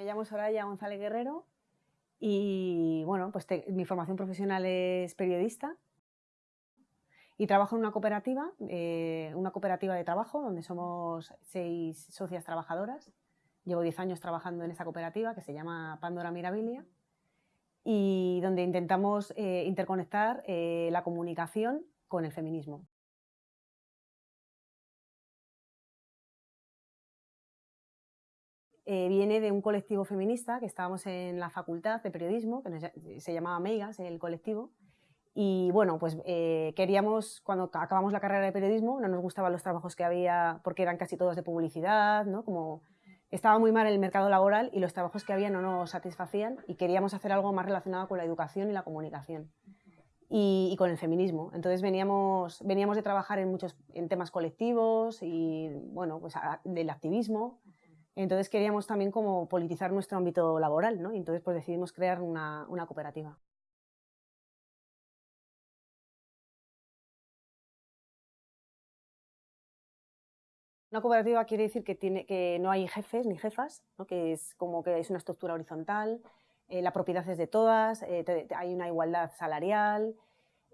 Me llamo Soraya González Guerrero y bueno, pues mi formación profesional es periodista y trabajo en una cooperativa, eh, una cooperativa de trabajo donde somos seis socias trabajadoras. Llevo diez años trabajando en esa cooperativa que se llama Pandora Mirabilia y donde intentamos eh, interconectar eh, la comunicación con el feminismo. Eh, viene de un colectivo feminista que estábamos en la facultad de periodismo, que se llamaba Meigas, el colectivo, y bueno, pues eh, queríamos, cuando acabamos la carrera de periodismo, no nos gustaban los trabajos que había porque eran casi todos de publicidad, ¿no? Como estaba muy mal el mercado laboral y los trabajos que había no nos satisfacían y queríamos hacer algo más relacionado con la educación y la comunicación y, con el feminismo. Entonces veníamos, veníamos de trabajar en muchos en temas colectivos y bueno, pues del activismo entonces queríamos también como politizar nuestro ámbito laboral, ¿no? Y entonces pues decidimos crear una, cooperativa. Una cooperativa quiere decir que, tiene, que no hay jefes ni jefas, ¿no? que es como que es una estructura horizontal, eh, la propiedad es de todas, eh, hay una igualdad salarial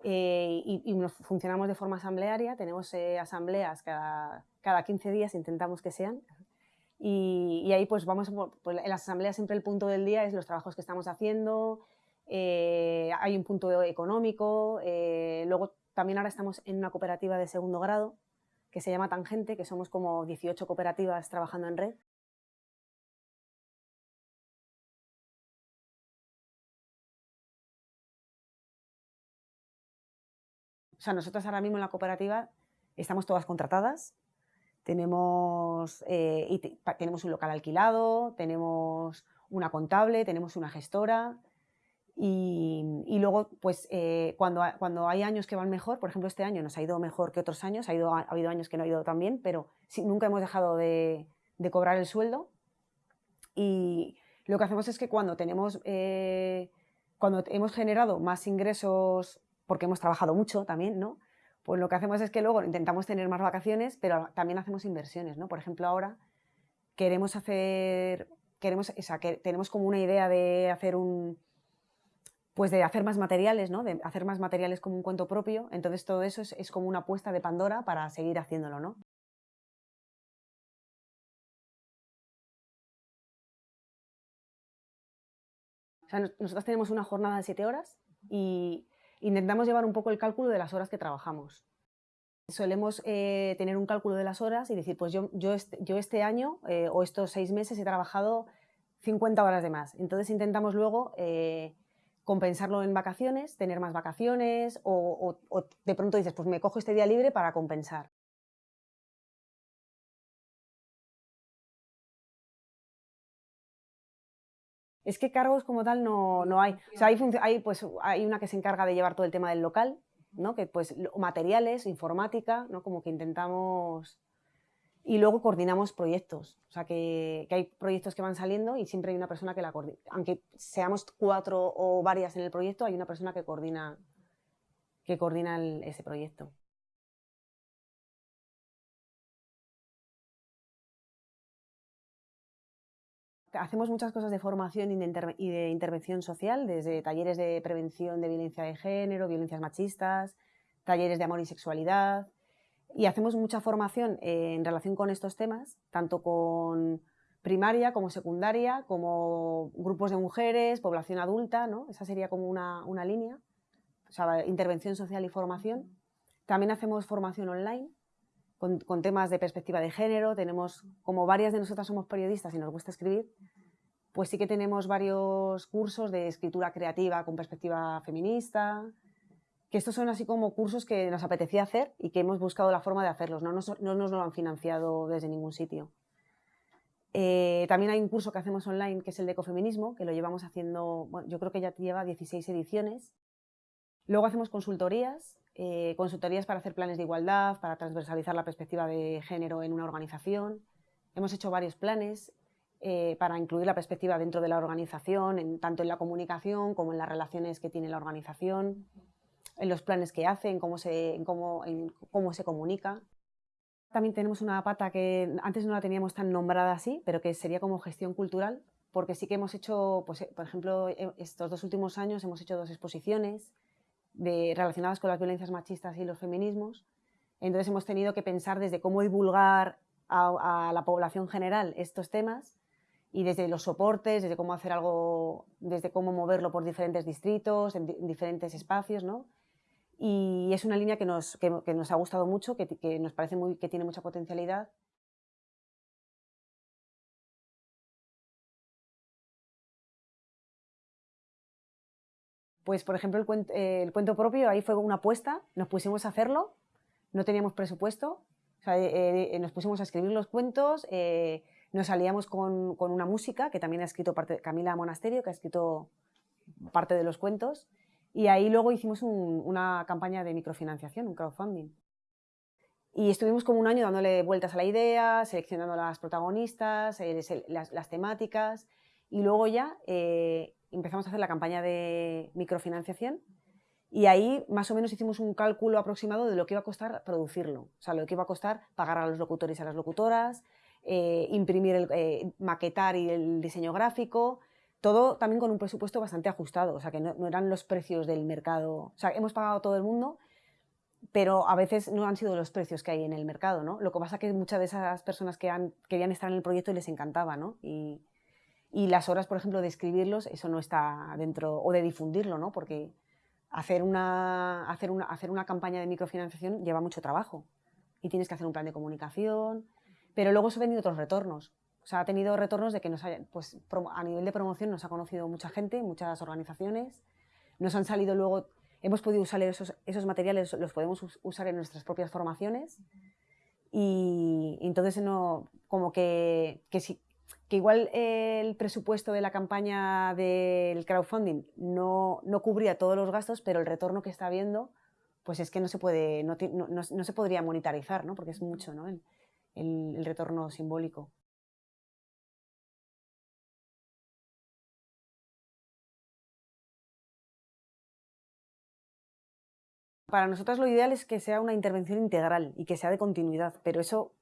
eh, y, funcionamos de forma asamblearia, tenemos asambleas cada, cada 15 días, intentamos que sean, y, ahí pues vamos, pues en las asambleas siempre el punto del día es los trabajos que estamos haciendo, eh, hay un punto económico, eh, luego también ahora estamos en una cooperativa de segundo grado que se llama Tangente, que somos como 18 cooperativas trabajando en red. O sea, nosotros ahora mismo en la cooperativa estamos todas contratadas, tenemos, eh, y tenemos un local alquilado, tenemos una contable, tenemos una gestora y, luego, pues, eh, cuando, cuando hay años que van mejor, por ejemplo, este año nos ha ido mejor que otros años, ha, ido, ha habido años que no ha ido tan bien, pero nunca hemos dejado de, cobrar el sueldo y lo que hacemos es que cuando tenemos, eh, cuando hemos generado más ingresos, porque hemos trabajado mucho también, ¿no? Pues lo que hacemos es que luego intentamos tener más vacaciones, pero también hacemos inversiones, ¿no? Por ejemplo, ahora queremos hacer, queremos, o sea, que tenemos como una idea de hacer un, pues de hacer más materiales, ¿no? De hacer más materiales como un cuento propio, entonces todo eso es, como una apuesta de Pandora para seguir haciéndolo, ¿no? O sea, nosotros tenemos una jornada de siete horas y intentamos llevar un poco el cálculo de las horas que trabajamos. Solemos eh, tener un cálculo de las horas y decir, pues yo, yo, este, yo este año eh, o estos seis meses he trabajado 50 horas de más. Entonces intentamos luego eh, compensarlo en vacaciones, tener más vacaciones o, de pronto dices, pues me cojo este día libre para compensar. Es que cargos como tal no, no hay. O sea, hay, hay, pues, hay una que se encarga de llevar todo el tema del local, ¿no? Que pues materiales, informática, ¿no? Como que intentamos... Y luego coordinamos proyectos. O sea, que, que, hay proyectos que van saliendo y siempre hay una persona que la coordina. Aunque seamos cuatro o varias en el proyecto, hay una persona que coordina, que coordina ese proyecto. Hacemos muchas cosas de formación y de, intervención social, desde talleres de prevención de violencia de género, violencias machistas, talleres de amor y sexualidad, y hacemos mucha formación en relación con estos temas, tanto con primaria como secundaria, como grupos de mujeres, población adulta, ¿no? Esa sería como una, una línea, o sea, intervención social y formación. También hacemos formación online, con, temas de perspectiva de género, tenemos, como varias de nosotras somos periodistas y nos gusta escribir, pues sí que tenemos varios cursos de escritura creativa con perspectiva feminista, que estos son así como cursos que nos apetecía hacer y que hemos buscado la forma de hacerlos, no nos, no nos lo han financiado desde ningún sitio. Eh, también hay un curso que hacemos online que es el de ecofeminismo, que lo llevamos haciendo, bueno, yo creo que ya lleva 16 ediciones. Luego hacemos consultorías, eh, consultorías para hacer planes de igualdad, para transversalizar la perspectiva de género en una organización. Hemos hecho varios planes eh, para incluir la perspectiva dentro de la organización, tanto en la comunicación como en las relaciones que tiene la organización, en los planes que hace, en cómo se, cómo, cómo se comunica. También tenemos una pata que antes no la teníamos tan nombrada así, pero que sería como gestión cultural, porque sí que hemos hecho, pues, eh, por ejemplo, e, estos dos últimos años hemos hecho dos exposiciones relacionadas con las violencias machistas y los feminismos. Entonces hemos tenido que pensar desde cómo divulgar a, la población general estos temas y desde los soportes, desde cómo hacer algo, desde cómo moverlo por diferentes distritos, en, diferentes espacios, ¿no? Y es una línea que nos, que, nos ha gustado mucho, que, que, nos parece muy, que tiene mucha potencialidad. Pues, por ejemplo, el cuento, el cuento propio, ahí fue una apuesta, nos pusimos a hacerlo, no teníamos presupuesto, eh, eh, nos pusimos a escribir los cuentos, eh, nos salíamos con, con, una música, que también ha escrito parte, Camila Monasterio, que ha escrito parte de los cuentos, y ahí luego hicimos una campaña de microfinanciación, un crowdfunding. Y estuvimos como un año dándole vueltas a la idea, seleccionando las protagonistas, las, las, temáticas, y luego ya empezamos a hacer la campaña de microfinanciación, y ahí más o menos hicimos un cálculo aproximado de lo que iba a costar producirlo, o sea, lo que iba a costar pagar a los locutores y a las locutoras, eh, imprimir, el, eh, maquetar y el diseño gráfico, todo también con un presupuesto bastante ajustado, o sea, que no, eran los precios del mercado, o sea, hemos pagado todo el mundo, pero a veces no han sido los precios que hay en el mercado, ¿no? Lo que pasa es que muchas de esas personas querían estar en el proyecto les encantaba, ¿no? Y, y las horas, por ejemplo, de escribirlos, eso no está dentro, o de difundirlo, ¿no? Porque hacer una, hacer, una, hacer una campaña de microfinanciación lleva mucho trabajo y tienes que hacer un plan de comunicación, pero luego se han venido otros retornos. O sea, ha tenido retornos de que nos haya, pues, a nivel de promoción nos ha conocido mucha gente, muchas organizaciones, nos han salido luego, hemos podido usar esos, esos materiales, los podemos usar en nuestras propias formaciones y, entonces no, como que, que, si, que igual el presupuesto de la campaña del crowdfunding no, no, cubría todos los gastos, pero el retorno que está habiendo, pues es que no se puede, no, no, no se podría monetarizar, ¿no? porque es mucho ¿no? el, el, el retorno simbólico. Para nosotros lo ideal es que sea una intervención integral y que sea de continuidad, pero eso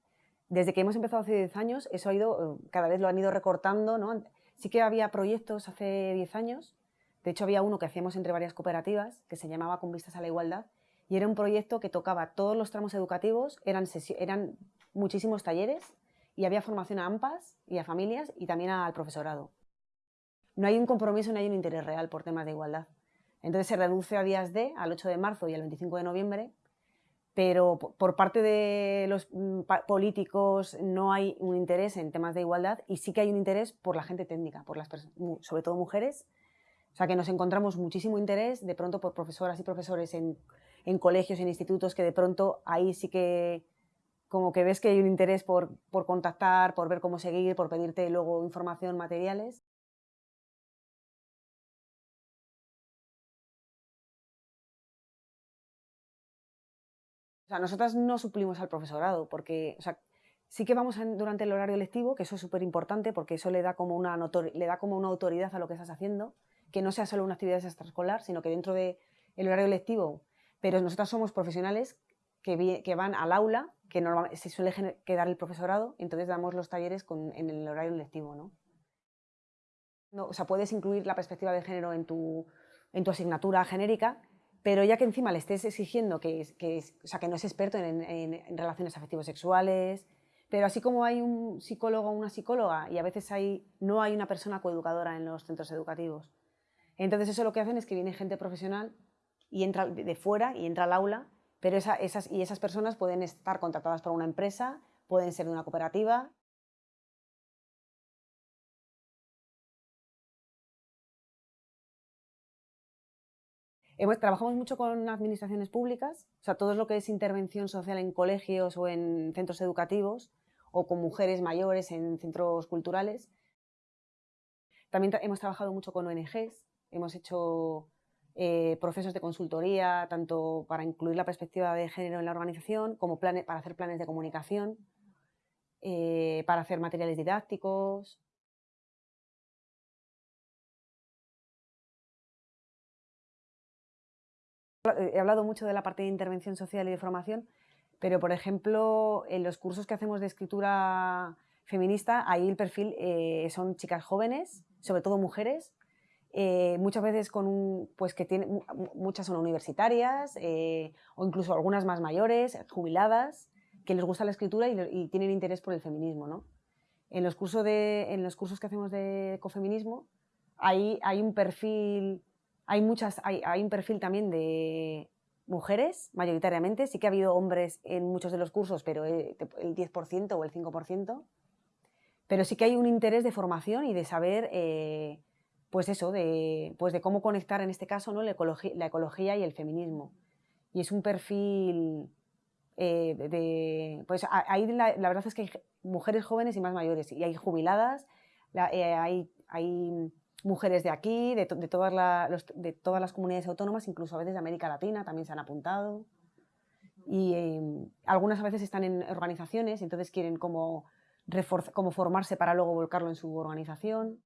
desde que hemos empezado hace 10 años, eso ha ido, eh, cada vez lo han ido recortando, ¿no? Sí que había proyectos hace 10 años, de hecho había uno que hacíamos entre varias cooperativas, que se llamaba Con Vistas a la Igualdad, y era un proyecto que tocaba todos los tramos educativos, eran, eran muchísimos talleres, y había formación a AMPAs y a familias, y también al profesorado. No hay un compromiso, no hay un interés real por temas de igualdad. Entonces se reduce a días de, al 8 de marzo y al 25 de noviembre, pero por parte de los mm, políticos no hay un interés en temas de igualdad y sí que hay un interés por la gente técnica, por las sobre todo mujeres. O sea, que nos encontramos muchísimo interés de pronto por profesoras y profesores en, en colegios, en institutos, que de pronto ahí sí que como que ves que hay un interés por, por contactar, por ver cómo seguir, por pedirte luego información, materiales. Sea, nosotras no suplimos al profesorado, porque o sea, sí que vamos durante el horario lectivo, que eso es súper importante, porque eso le da, como una le da como una autoridad a lo que estás haciendo, que no sea solo una actividad extraescolar, sino que dentro del horario lectivo, pero nosotras somos profesionales que, que van al aula, que normalmente se suele quedar el profesorado, entonces damos los talleres en el horario lectivo, ¿no? ¿no? O sea, puedes incluir la perspectiva de género en tu asignatura genérica, pero ya que encima le estés exigiendo que, que, o sea, que no es experto en, en, relaciones afectivos sexuales, pero así como hay un psicólogo o una psicóloga y a veces hay, no hay una persona coeducadora en los centros educativos. Entonces eso lo que hacen es que viene gente profesional y entra de fuera y entra al aula, pero esa, esas, y esas personas pueden estar contratadas por una empresa, pueden ser de una cooperativa. Trabajamos mucho con administraciones públicas, o sea, todo lo que es intervención social en colegios o en centros educativos, o con mujeres mayores en centros culturales. También hemos trabajado mucho con ONGs, hemos hecho eh, procesos de consultoría, tanto para incluir la perspectiva de género en la organización, como para hacer planes de comunicación, eh, para hacer materiales didácticos, he hablado mucho de la parte de intervención social y de formación, pero por ejemplo, en los cursos que hacemos de escritura feminista, ahí el perfil eh, son chicas jóvenes, sobre todo mujeres, eh, muchas veces con un, pues que tienen, muchas son universitarias eh, o incluso algunas más mayores, jubiladas, que les gusta la escritura y, tienen interés por el feminismo. ¿no? En, los cursos de, en los cursos que hacemos de ecofeminismo hay, hay un perfil, hay, muchas, hay, hay un perfil también de mujeres, mayoritariamente, sí que ha habido hombres en muchos de los cursos, pero el 10% o el 5%, pero sí que hay un interés de formación y de saber... Eh, pues eso, de, pues de cómo conectar en este caso ¿no? la, ecología, y el feminismo. Y es un perfil eh, de, pues ahí la, verdad es que hay mujeres jóvenes y más mayores, y hay jubiladas, eh, hay, hay, mujeres de aquí, de, todas de, todas las comunidades autónomas, incluso a veces de América Latina también se han apuntado. Y em, algunas a veces están en organizaciones, entonces quieren como, como formarse para luego volcarlo en su organización.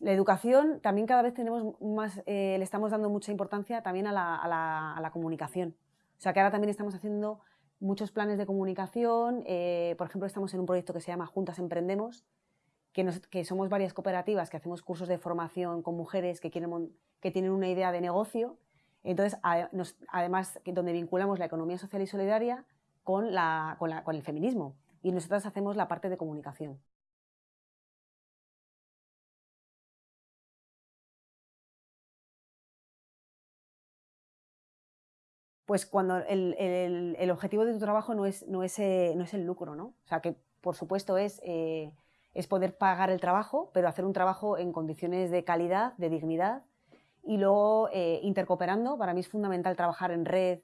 La educación también cada vez tenemos más, eh, le estamos dando mucha importancia también a la, comunicación. O sea que ahora también estamos haciendo muchos planes de comunicación. Eh, por ejemplo, estamos en un proyecto que se llama Juntas Emprendemos, que, somos varias cooperativas que hacemos cursos de formación con mujeres que, quieren, que tienen una idea de negocio. Entonces, además, donde vinculamos la economía social y solidaria con, la, con el feminismo. Y nosotras hacemos la parte de comunicación. Pues cuando el, objetivo de tu trabajo no es, no, es, eh, no es el lucro, ¿no? O sea, que por supuesto es, eh, es poder pagar el trabajo, pero hacer un trabajo en condiciones de calidad, de dignidad, y luego eh, intercooperando. Para mí es fundamental trabajar en red,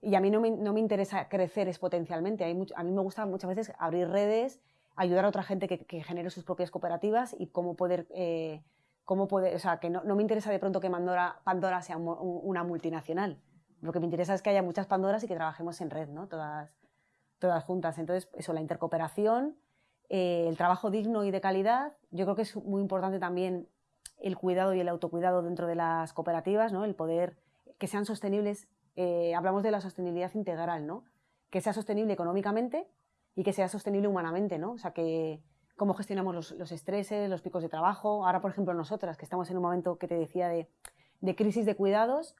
y a mí no me, no me interesa crecer exponencialmente. a mí me gusta muchas veces abrir redes, ayudar a otra gente que, genere sus propias cooperativas y cómo poder... cómo poder o sea, que no, no, me interesa de pronto que Pandora, Pandora sea una multinacional, lo que me interesa es que haya muchas Pandoras y que trabajemos en red, ¿no? Todas, todas juntas. Entonces, eso, la intercooperación, eh, el trabajo digno y de calidad. Yo creo que es muy importante también el cuidado y el autocuidado dentro de las cooperativas, ¿no? El poder que sean sostenibles. Eh, hablamos de la sostenibilidad integral, ¿no? Que sea sostenible económicamente y que sea sostenible humanamente, ¿no? O sea, que cómo gestionamos los, los estreses, los picos de trabajo. Ahora, por ejemplo, nosotras, que estamos en un momento que te decía de, de crisis de cuidados,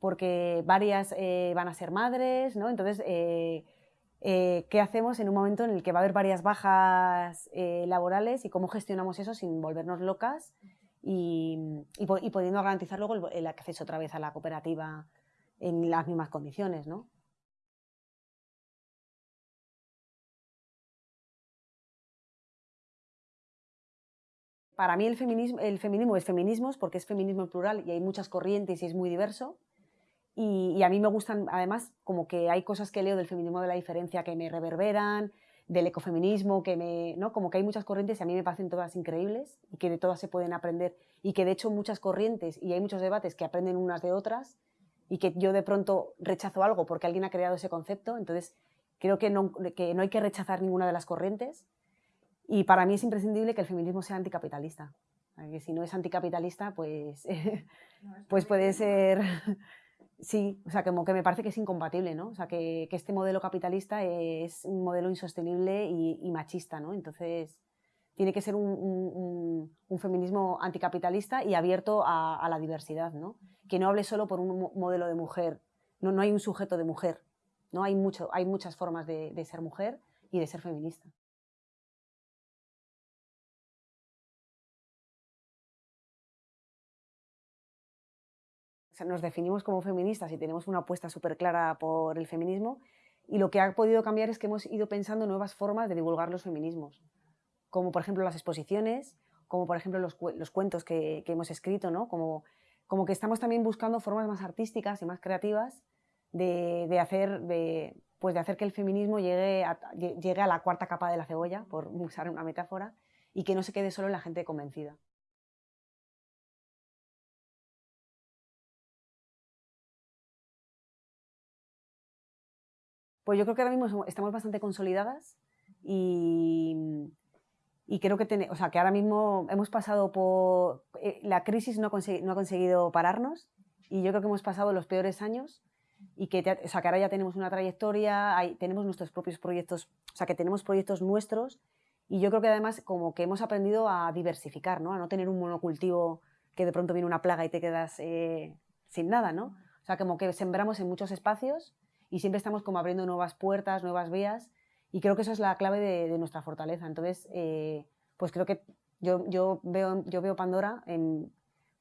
porque varias eh, van a ser madres, ¿no? Entonces, eh, eh, ¿qué hacemos en un momento en el que va a haber varias bajas laborales y cómo gestionamos eso sin volvernos locas y, y, pudiendo garantizar luego el, acceso otra vez a la cooperativa en las mismas condiciones, ¿no? Para mí el feminismo, el feminismo es feminismos porque es feminismo plural y hay muchas corrientes y es muy diverso. Y, a mí me gustan, además, como que hay cosas que leo del feminismo de la diferencia que me reverberan, del ecofeminismo, que me, ¿no? Como que hay muchas corrientes y a mí me parecen todas increíbles y que de todas se pueden aprender y que de hecho muchas corrientes y hay muchos debates que aprenden unas de otras y que yo de pronto rechazo algo porque alguien ha creado ese concepto, entonces creo que no, que no hay que rechazar ninguna de las corrientes y para mí es imprescindible que el feminismo sea anticapitalista. Que si no es anticapitalista, pues, pues puede ser Sí, o sea, como que me parece que es incompatible, ¿no? O sea, que, este modelo capitalista es un modelo insostenible y, machista, ¿no? Entonces, tiene que ser un, feminismo anticapitalista y abierto a, la diversidad, ¿no? Que no hable solo por un modelo de mujer, no, no hay un sujeto de mujer, ¿no? Hay, mucho, hay muchas formas de ser mujer y de ser feminista. Nos definimos como feministas y tenemos una apuesta súper clara por el feminismo y lo que ha podido cambiar es que hemos ido pensando nuevas formas de divulgar los feminismos, como por ejemplo las exposiciones, como por ejemplo los, cuentos que, hemos escrito, ¿no? como, como que estamos también buscando formas más artísticas y más creativas de, hacer, de, pues de hacer que el feminismo llegue llegue a la cuarta capa de la cebolla, por usar una metáfora, y que no se quede solo en la gente convencida. Pues yo creo que ahora mismo estamos bastante consolidadas y, y creo que, o sea, que ahora mismo hemos pasado por... Eh, la crisis no, no, ha conseguido pararnos y yo creo que hemos pasado los peores años y que, o sea, que ahora ya tenemos una trayectoria, hay, tenemos nuestros propios proyectos, o sea, que tenemos proyectos nuestros y yo creo que además como que hemos aprendido a diversificar, ¿no? A no tener un monocultivo que de pronto viene una plaga y te quedas eh, sin nada, ¿no? O sea, como que sembramos en muchos espacios y siempre estamos como abriendo nuevas puertas, nuevas vías y creo que eso es la clave de, nuestra fortaleza. Entonces, eh, pues creo que yo, yo, veo, yo veo Pandora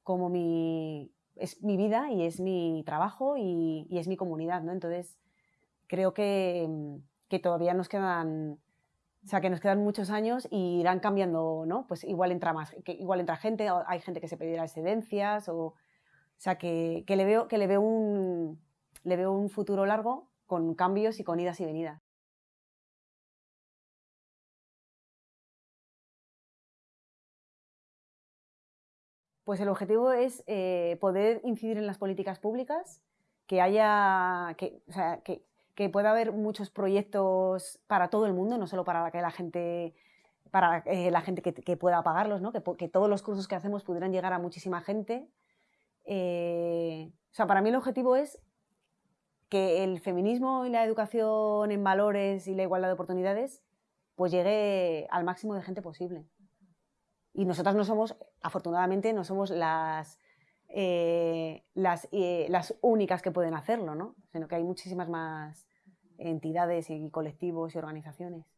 como mi, es mi vida y es mi trabajo y, y es mi comunidad, ¿no? Entonces, creo que, que todavía nos quedan o sea, que nos quedan muchos años y irán cambiando, ¿no? Pues igual entra más, igual entra gente, hay gente que se pedirá excedencias, o, o sea, que, que, le veo, que le, veo un, le veo un futuro largo con cambios y con idas y venidas. Pues el objetivo es eh, poder incidir en las políticas públicas, que haya, que, o sea, que, pueda haber muchos proyectos para todo el mundo, no solo para que la gente para eh, la gente que, pueda pagarlos, ¿no? que, que, todos los cursos que hacemos pudieran llegar a muchísima gente. Eh, o sea, para mí el objetivo es que el feminismo y la educación en valores y la igualdad de oportunidades pues llegue al máximo de gente posible. Y nosotras no somos, afortunadamente, no somos las, eh, las, eh, las únicas que pueden hacerlo, ¿no? sino que hay muchísimas más entidades y colectivos y organizaciones.